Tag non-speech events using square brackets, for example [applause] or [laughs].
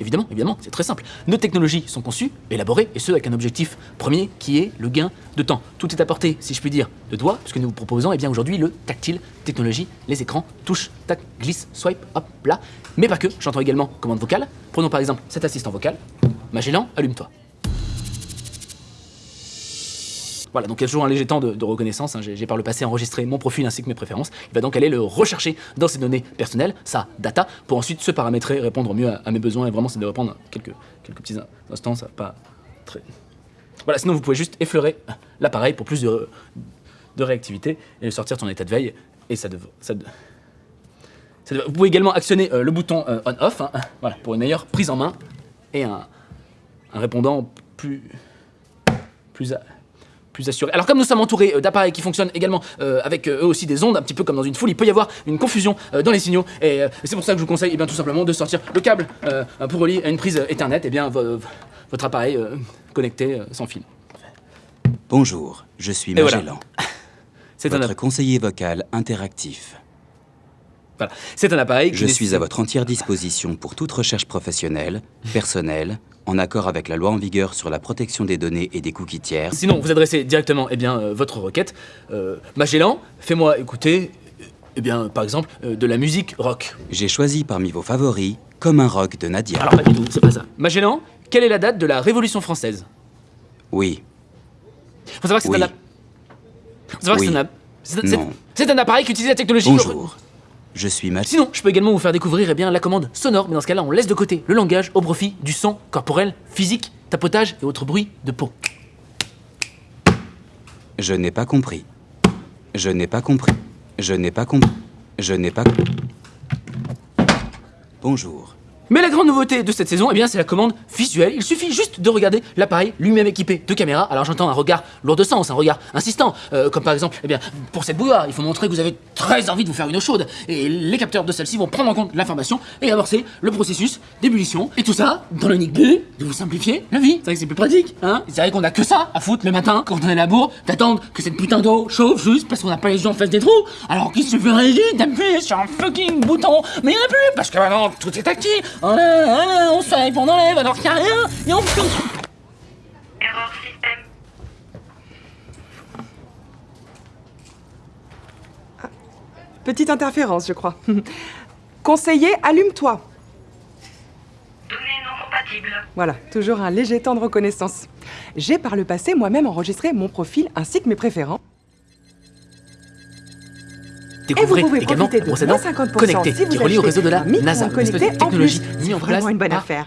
Évidemment, évidemment, c'est très simple. Nos technologies sont conçues, élaborées, et ce avec un objectif premier qui est le gain de temps. Tout est apporté, si je puis dire, de doigts, puisque nous vous proposons eh bien aujourd'hui le tactile, technologie, les écrans, touche, tac, glisse, swipe, hop, là. Mais pas que, j'entends également commande vocale. Prenons par exemple cet assistant vocal. Magellan, allume-toi. Voilà, donc a toujours un léger temps de, reconnaissance. hein. J'ai par le passé enregistré mon profil ainsi que mes préférences. Il va donc aller le rechercher dans ses données personnelles, sa data, pour ensuite se paramétrer, répondre mieux à, mes besoins. Et vraiment, c'est de répondre quelques, quelques petits in- instants, ça pas très. Voilà, sinon vous pouvez juste effleurer l'appareil pour plus de, de réactivité et sortir de son état de veille. Et ça. Ça ça Vous pouvez également actionner euh, le bouton euh, on-off hein, voilà, pour une meilleure prise en main et un, un répondant plus. plus. Plus assuré. Alors comme nous sommes entourés euh, d'appareils qui fonctionnent également euh, avec euh, eux aussi des ondes, un petit peu comme dans une foule, il peut y avoir une confusion dans les signaux. Et c'est pour ça que je vous conseille eh bien, tout simplement de sortir le câble pour relier à une prise Ethernet, et bien vo- vo- votre appareil connecté sans fil. Bonjour, je suis voilà. Magellan, [laughs] C'est un, conseiller vocal interactif. Voilà. C'est un appareil Je suis à votre entière disposition pour toute recherche professionnelle, [laughs] personnelle, en accord avec la loi en vigueur sur la protection des données et des cookies tiers. Sinon, vous adressez directement eh bien, euh, votre requête. Euh, Magellan, fais-moi écouter, euh, eh bien, par exemple, euh, de la musique rock. J'ai choisi parmi vos favoris Comme un rock de Nadia. Alors pas du tout, c'est pas ça. Magellan, quelle est la date de la Révolution française? Oui, Faut savoir que c'est Oui. un... app- Faut savoir que Oui. c'est un... app- c'est- c'est- Non. C'est un appareil qui utilise la technologie... bonjour. Je suis. Sinon, je peux également vous faire découvrir eh bien, la commande sonore, mais dans ce cas-là, on laisse de côté le langage au profit du son corporel, physique, tapotage et autres bruits de peau. Je n'ai pas compris. Je n'ai pas compris. Je n'ai pas compris. Je n'ai pas... Bonjour. Mais la grande nouveauté de cette saison, eh bien, c'est la commande visuelle. Il suffit juste de regarder l'appareil lui-même équipé de caméras. Alors j'entends un regard lourd de sens, un regard insistant, euh, comme par exemple, eh bien, pour cette bouilloire, il faut montrer que vous avez très envie de vous faire une eau chaude. Et les capteurs de celle-ci vont prendre en compte l'information et amorcer le processus d'ébullition. Et tout ça dans l'unique but de vous simplifier la vie. C'est vrai que c'est plus pratique, hein C'est vrai qu'on a que ça à foutre le matin quand on est à la bourre, d'attendre que cette putain d'eau chauffe juste parce qu'on n'a pas les yeux en face des trous. Alors qu'il suffirait juste d'appuyer sur un fucking bouton. Mais il n'y en a plus parce que maintenant tout est tactile. Oh là, oh là, on swipe, on enlève alors qu'il n'y a rien. Et on peut... Erreur système. Petite interférence, je crois. [laughs] Conseiller, allume-toi. Données non compatibles. Voilà, toujours un léger temps de reconnaissance. J'ai par le passé moi-même enregistré mon profil ainsi que mes préférences. Découvrez Et vous pouvez également de procédant moins 50% connecté si vous qui relie au réseau de la un NASA. Une technologie plus. mise en place une bonne affaire.